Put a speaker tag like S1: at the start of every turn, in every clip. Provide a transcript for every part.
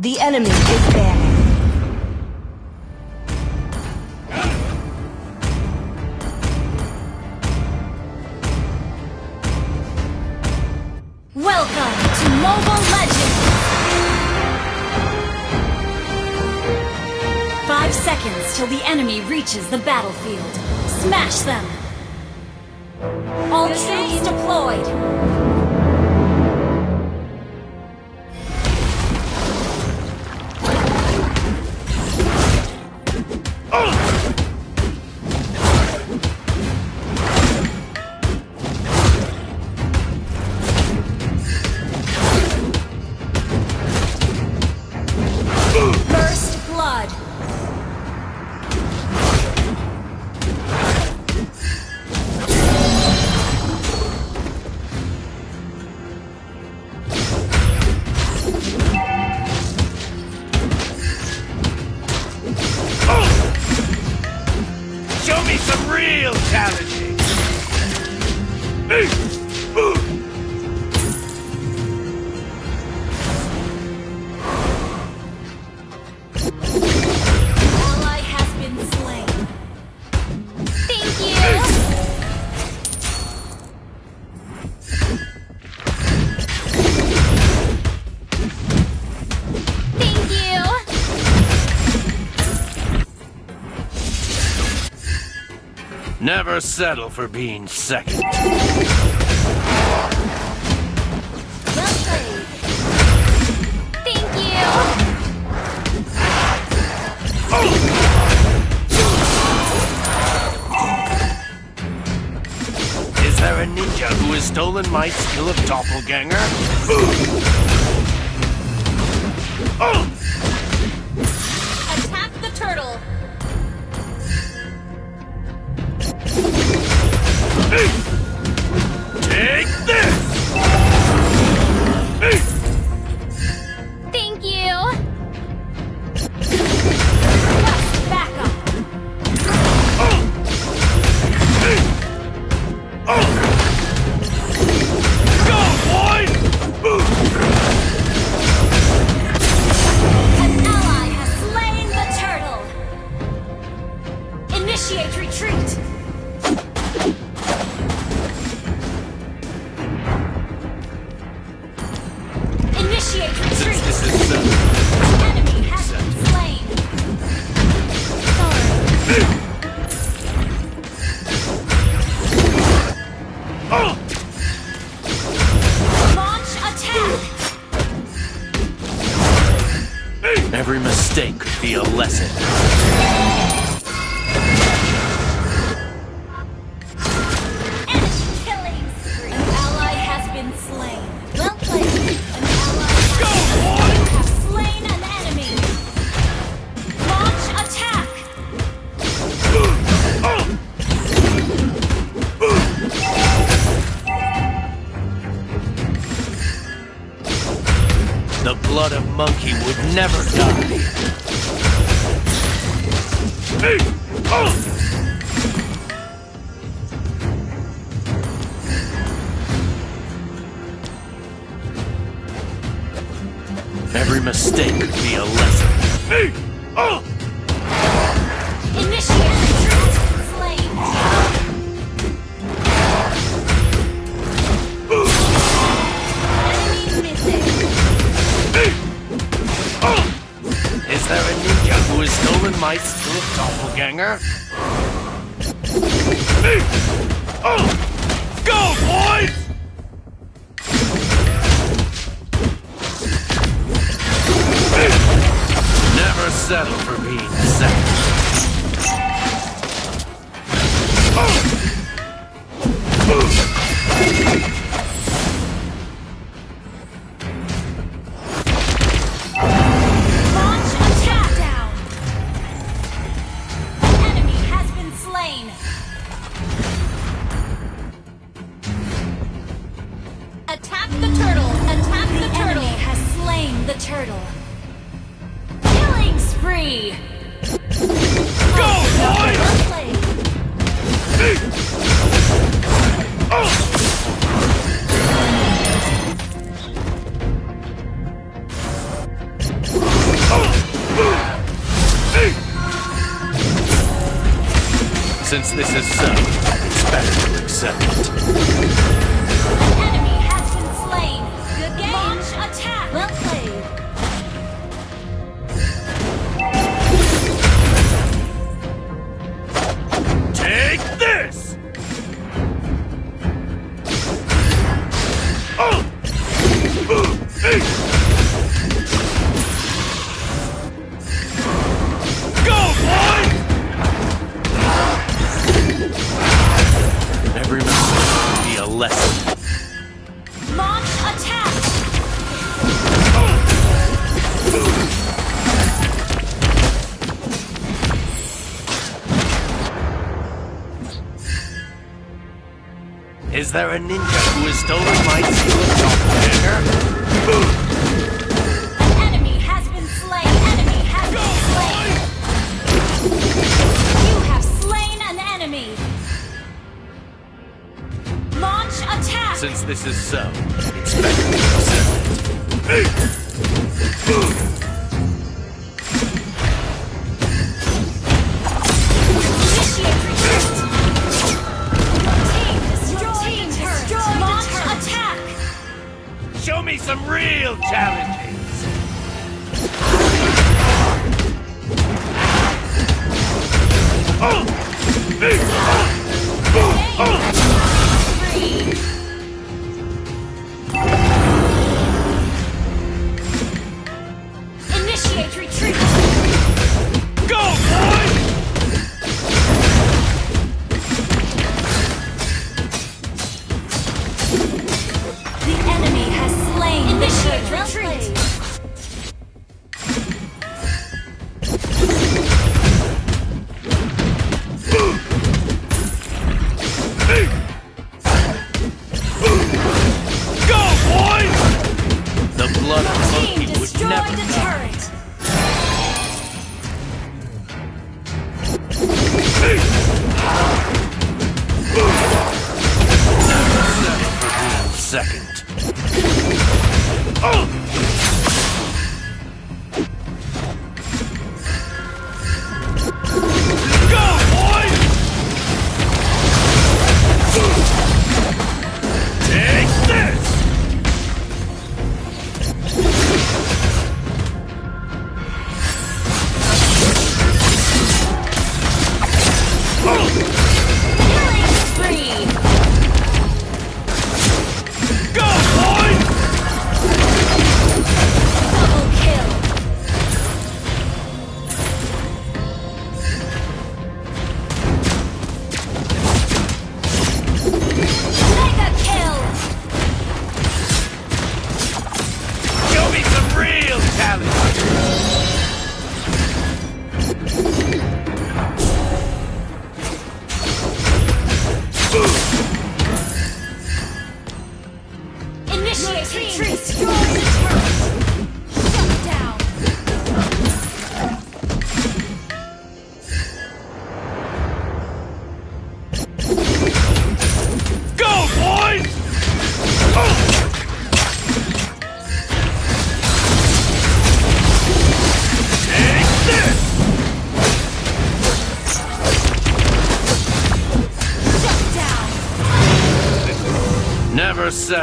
S1: The enemy is there.
S2: Welcome to Mobile Legends! Five seconds till the enemy reaches the battlefield. Smash them! All troops deployed!
S3: Never settle for being second.
S2: Thank you!
S3: Is there a ninja who has stolen my skill of doppelganger? This is
S2: uh,
S3: Every mistake could be a lesson.
S2: Enemy missing!
S3: Is there a ninja who has stolen my of doppelganger? Go, boys! Never settle for being second. This is so, it's better to accept it. Is there a ninja who has stolen my of doppelganger?
S2: An enemy has been slain. Enemy has been slain. You have slain an enemy. Launch attack.
S3: Since this is so, it's better to accept it.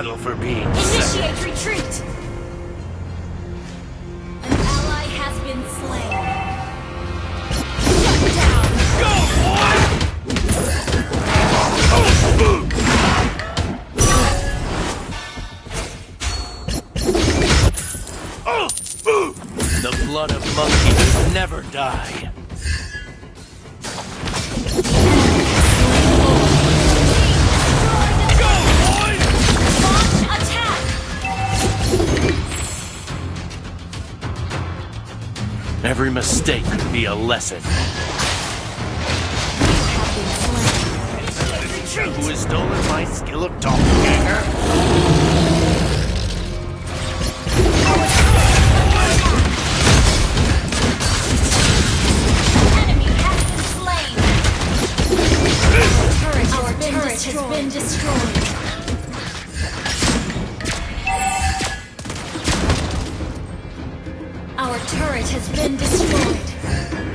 S3: Settle for being Every mistake could be a lesson. Who has stolen my skill of doppelganger?
S2: Our turret has been destroyed. Turret has been destroyed.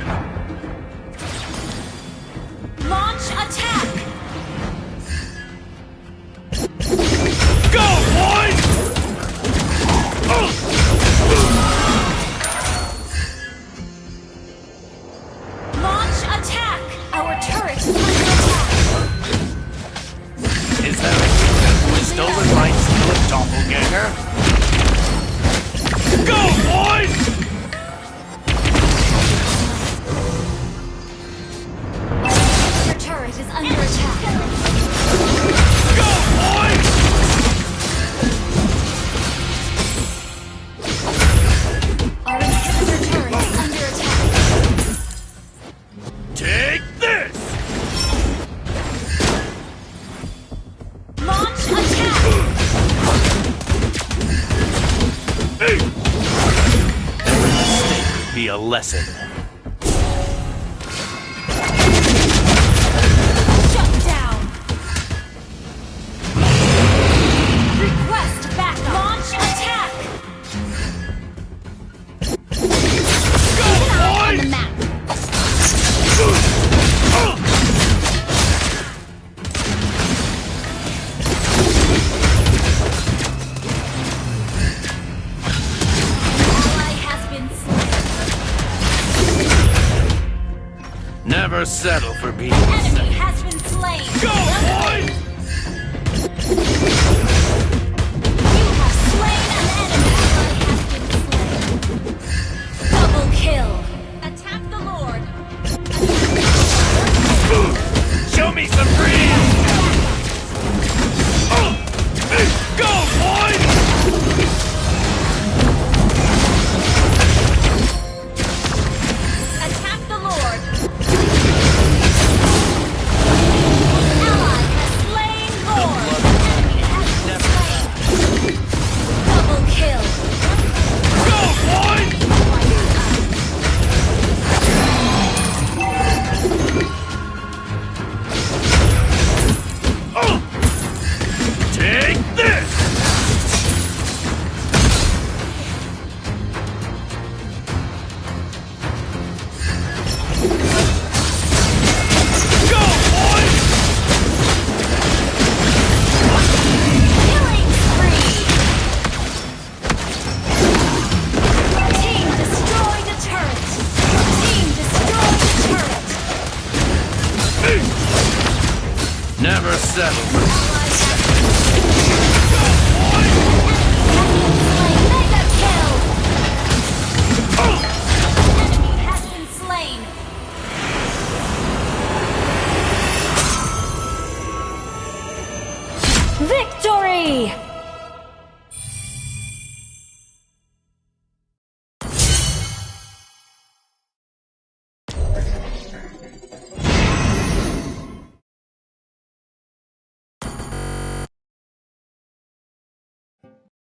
S2: Lesson.